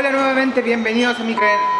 Hola nuevamente, bienvenidos a mi canal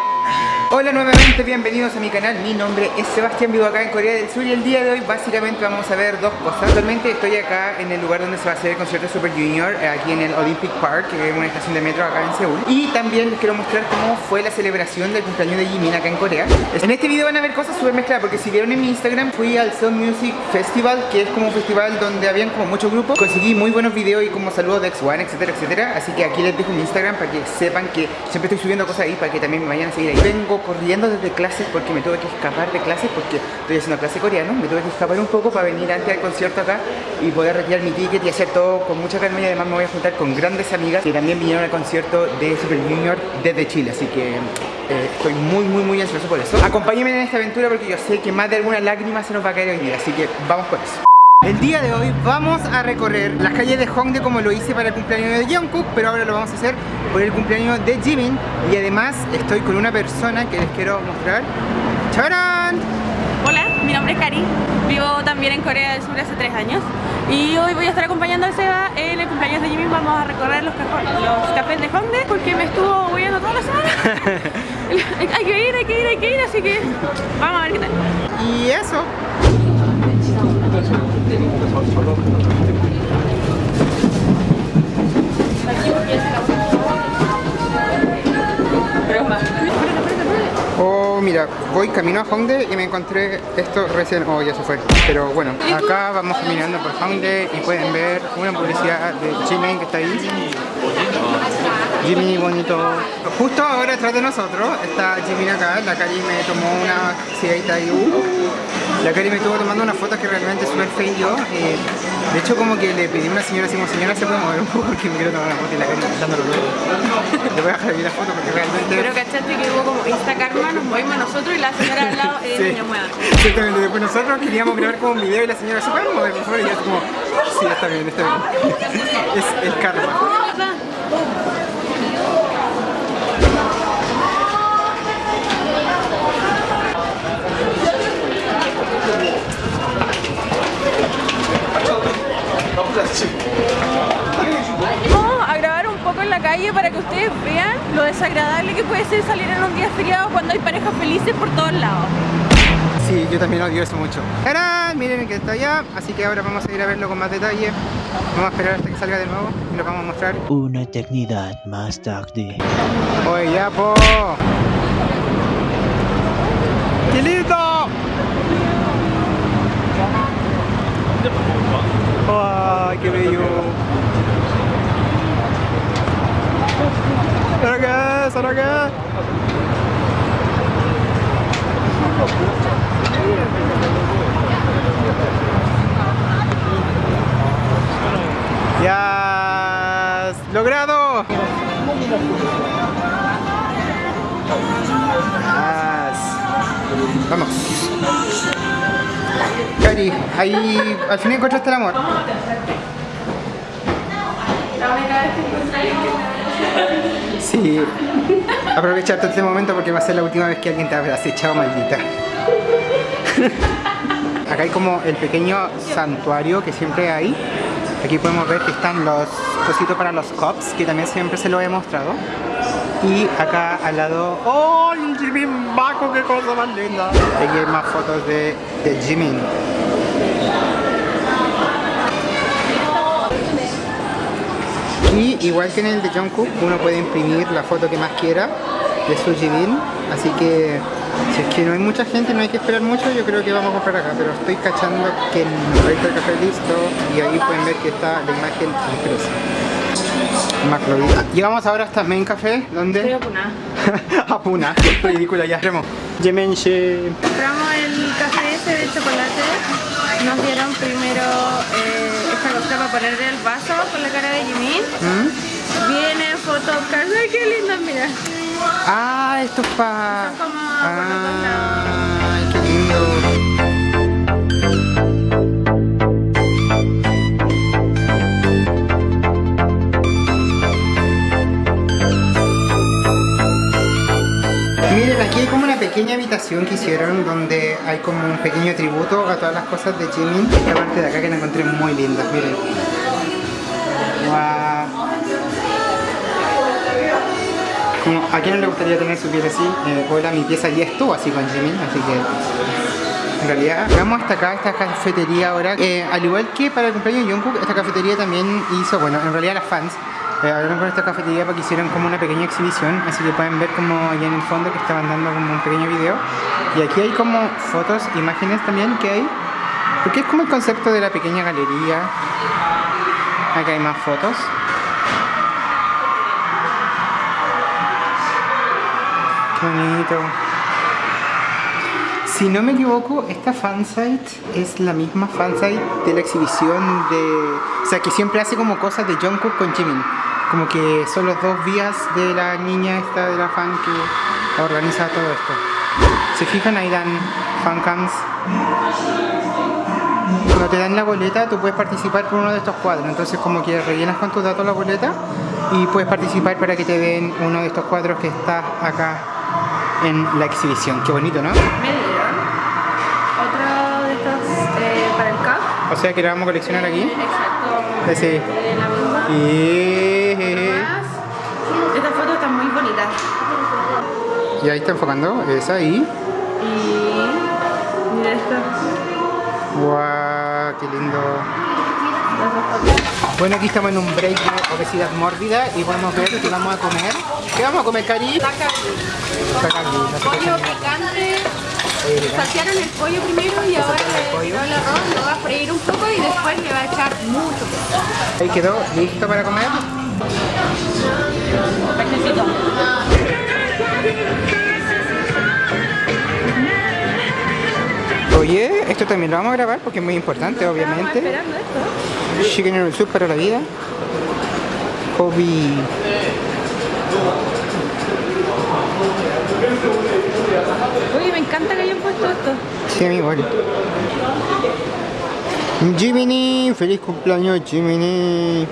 Hola nuevamente, bienvenidos a mi canal, mi nombre es Sebastián, vivo acá en Corea del Sur y el día de hoy básicamente vamos a ver dos cosas. Actualmente estoy acá en el lugar donde se va a hacer el concierto Super Junior, eh, aquí en el Olympic Park, que es una estación de metro acá en Seúl. Y también les quiero mostrar cómo fue la celebración del cumpleaños de Jimin acá en Corea. En este video van a ver cosas súper mezcladas, porque si vieron en mi Instagram fui al Soul Music Festival, que es como un festival donde habían como muchos grupos. Conseguí muy buenos videos y como saludos de X1, etcétera, etcétera. Así que aquí les dejo mi Instagram para que sepan que siempre estoy subiendo cosas ahí, para que también me vayan a seguir Vengo corriendo desde clases porque me tuve que escapar de clases porque estoy haciendo clase coreano, me tuve que escapar un poco para venir antes del concierto acá y poder retirar mi ticket y hacer todo con mucha calma y además me voy a juntar con grandes amigas que también vinieron al concierto de Super Junior desde Chile, así que eh, estoy muy muy muy ansioso por eso. Acompáñenme en esta aventura porque yo sé que más de alguna lágrima se nos va a caer hoy día, así que vamos por eso. El día de hoy vamos a recorrer las calles de Hongdae como lo hice para el cumpleaños de Jungkook pero ahora lo vamos a hacer por el cumpleaños de Jimin. Y además estoy con una persona que les quiero mostrar. ¡Charan! Hola, mi nombre es Kari, vivo también en Corea del Sur hace tres años. Y hoy voy a estar acompañando a Seba en el cumpleaños de Jimin. Vamos a recorrer los, los cafés de Hongdae porque me estuvo huyendo toda la semana. Hay que ir, hay que ir, hay que ir, así que vamos a ver qué tal. Y eso Oh, mira, voy camino a Hongdae y me encontré esto recién, oh ya se fue Pero bueno, acá vamos caminando por Hongdae y pueden ver una publicidad de Jimin que está ahí Jimmy bonito. Justo ahora detrás de nosotros está Jimmy acá, la Cari me tomó una cigarrita ahí. Uh. La Cari me estuvo tomando una foto que realmente es súper feo yo. Eh, de hecho como que le pedí a una señora así como señora se puede mover un poco porque me quiero tomar una foto y la Cari dándolo luego. Le voy a dejar la foto porque realmente... Pero cachaste que hubo como Insta Karma, nos movimos nosotros y la señora al lado eh, sí. niña mueva. Exactamente, después nosotros queríamos grabar como un video y la señora se puede mover por favor y yo como sí está bien, está bien. es el karma. Vamos a grabar un poco en la calle para que ustedes vean lo desagradable que puede ser salir en un día feriado cuando hay parejas felices por todos lados. Sí, yo también odio eso mucho. ¡Tarán! Miren que está allá, así que ahora vamos a ir a verlo con más detalle. Vamos a esperar hasta que salga de nuevo y lo vamos a mostrar. Una eternidad más tarde. ¡Oye, ya, po! ¡Qué lindo! ¡Ay, qué bello! ¿Ahora qué? Ahí al fin encontraste el amor. Sí. Aprovecharte este momento porque va a ser la última vez que alguien te habrá acechado, maldita. Acá hay como el pequeño santuario que siempre hay. Aquí podemos ver que están los cositos para los cops, que también siempre se lo he mostrado. Y acá al lado... ¡Oh! El Jimin Baco! ¡Qué cosa más linda! Aquí hay más fotos de, de Jimin. Y igual que en el de Jungkook, uno puede imprimir la foto que más quiera de su Jimin. Así que si es que no hay mucha gente, no hay que esperar mucho, yo creo que vamos a comprar acá. Pero estoy cachando que ahí está el café listo y ahí pueden ver que está la imagen impresa. Maclovita. Llegamos ahora hasta Main Café, ¿dónde? Estoy a Puna. a Puna, ridícula ya. Yemenche. Compramos el café ese de chocolate. Nos dieron primero ponerle el vaso con la cara de Jimin. ¿Mm? Viene photocards. ¡Ay, qué lindo! Mira. Ah, esto es para... Son como por los dos lados. Ay, qué lindo. Como una pequeña habitación que hicieron donde hay como un pequeño tributo a todas las cosas de Jimin. Esta parte de acá que la encontré muy linda, miren. Como, ¿A quién no le gustaría tener su piel así? Eh, hola, mi pieza ya estuvo así con Jimin, así que en realidad vamos hasta acá, esta cafetería ahora. Eh, al igual que para el cumpleaños de Jungkook, esta cafetería también hizo, bueno, en realidad las fans eh, hablaron con esta cafetería para que hicieran como una pequeña exhibición, así que pueden ver como allá en el fondo que estaban dando como un pequeño video. Y aquí hay como fotos, imágenes también que hay, porque es como el concepto de la pequeña galería. Acá hay más fotos. Qué bonito. Si no me equivoco, esta fansite es la misma fansite de la exhibición de... O sea, que siempre hace como cosas de Jungkook con Jimin. Como que son los dos vías de la niña esta de la fan que organiza todo esto. Se fijan, ahí dan fancams. Cuando te dan la boleta, tú puedes participar por uno de estos cuadros. Entonces, como que rellenas con tus datos la boleta y puedes participar para que te den uno de estos cuadros que está acá en la exhibición. Qué bonito, ¿no? Otro de estos eh, para el CAP. O sea que lo vamos a coleccionar aquí. Exacto. Sí. De la misma. Y... Y ahí está enfocando, esa ahí. Y mira esto. ¡Guau! ¡Qué lindo! Bueno, aquí estamos en un break de obesidad mórbida y podemos ver que vamos a comer. ¿Qué vamos a comer, Cari? Takagi, qué Pollo es. picante. Saltearon el pollo primero y ahora el le arroz, lo va a freír un poco y después le va a echar mucho. Ahí quedó listo para comer. Oye, esto también lo vamos a grabar porque es muy importante, obviamente. esperando esto. Chicken noodle soup para la vida. Hobby. Oye, me encanta que hayan puesto esto. Sí, a mí igual. Jiminy, feliz cumpleaños Jiminy.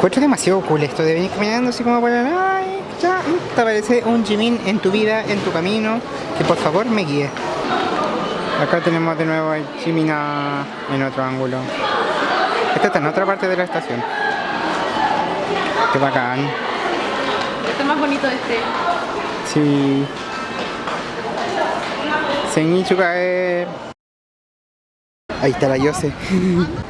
Encuentro demasiado cool esto de venir caminando así como el... Ay, ya, te aparece un Jimin en tu vida, en tu camino, que por favor me guíe. Acá tenemos de nuevo a Jimina en otro ángulo. Esta está en otra parte de la estación. Qué bacán. Este es más bonito este. Sí. Sengi Chukae. Ahí está la Yose.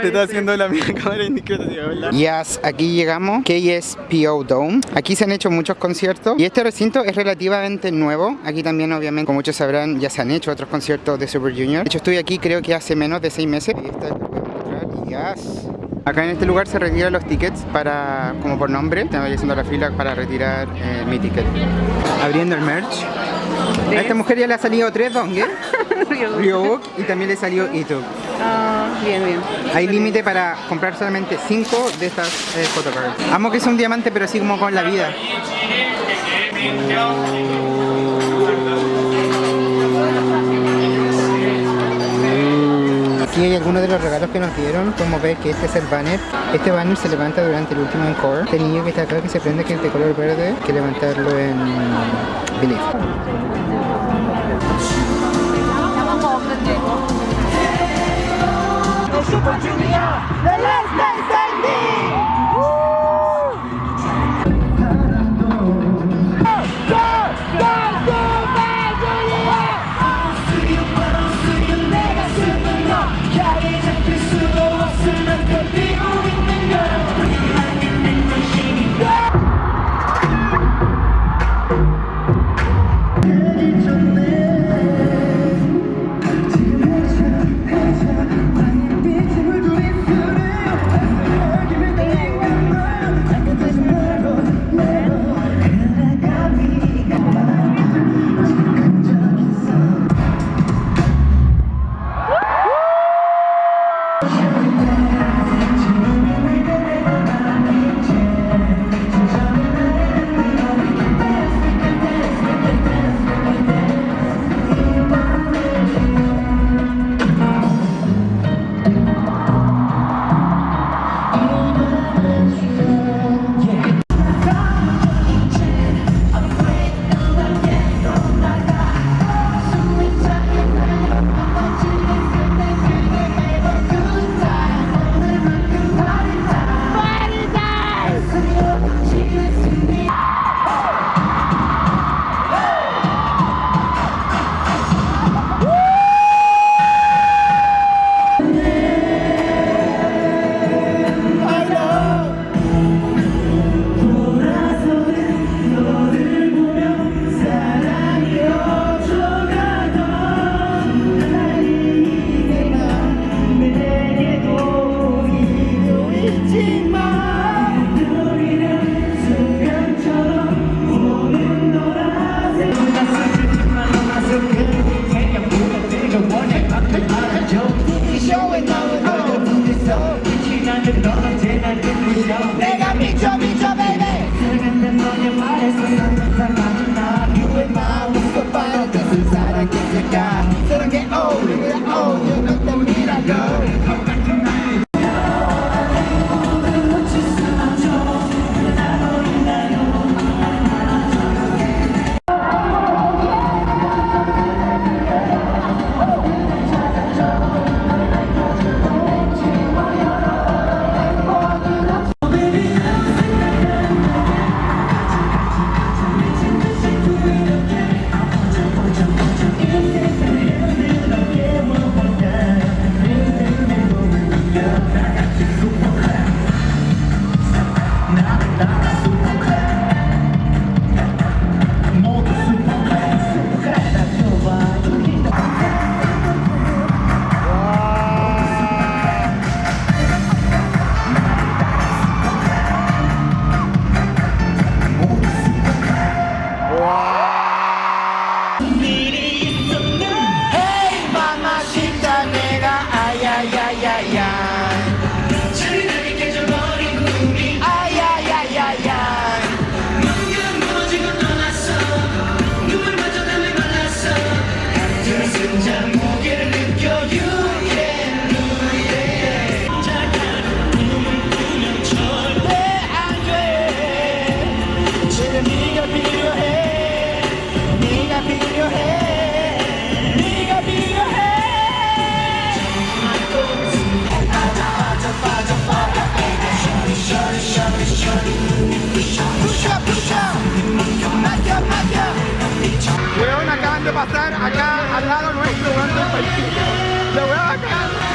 Te está haciendo la misma cámara indiscreta, ¿verdad? Yes, aquí llegamos. KSPO Dome. Aquí se han hecho muchos conciertos y este recinto es relativamente nuevo. Aquí también, obviamente, como muchos sabrán, ya se han hecho otros conciertos de Super Junior. De hecho, estoy aquí creo que hace menos de seis meses. Y esta es la voy a mostrar. Yes. Acá en este lugar se retiran los tickets para, como por nombre, estamos haciendo la fila para retirar eh, mi ticket. Abriendo el merch. A esta mujer ya le ha salido tres dongues, Ryobuk y también le salió Itug. Ah, bien, bien. Hay límite para comprar solamente 5 de estas eh, photocards. Amo que es un diamante, pero así como con la vida. Aquí hay algunos de los regalos que nos dieron. Podemos ver que este es el banner. Este banner se levanta durante el último encore. Este niño que está acá que se prende que es de color verde, hay que levantarlo en Believe. Super Junior, the last night. gonna get old, get old, You're look at me like, girl. Joanna!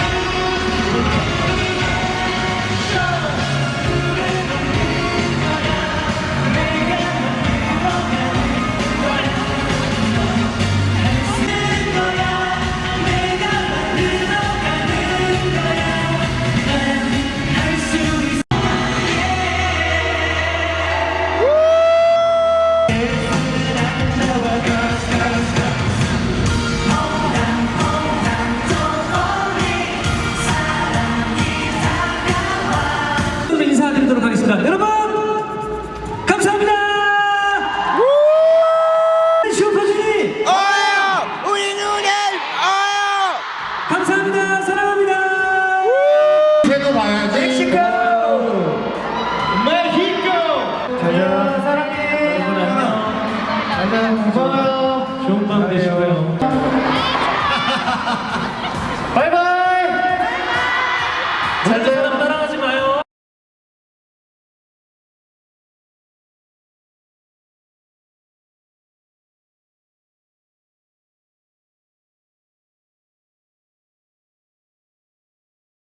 고마워요. 좋은 밤 되시고요. 바이바이.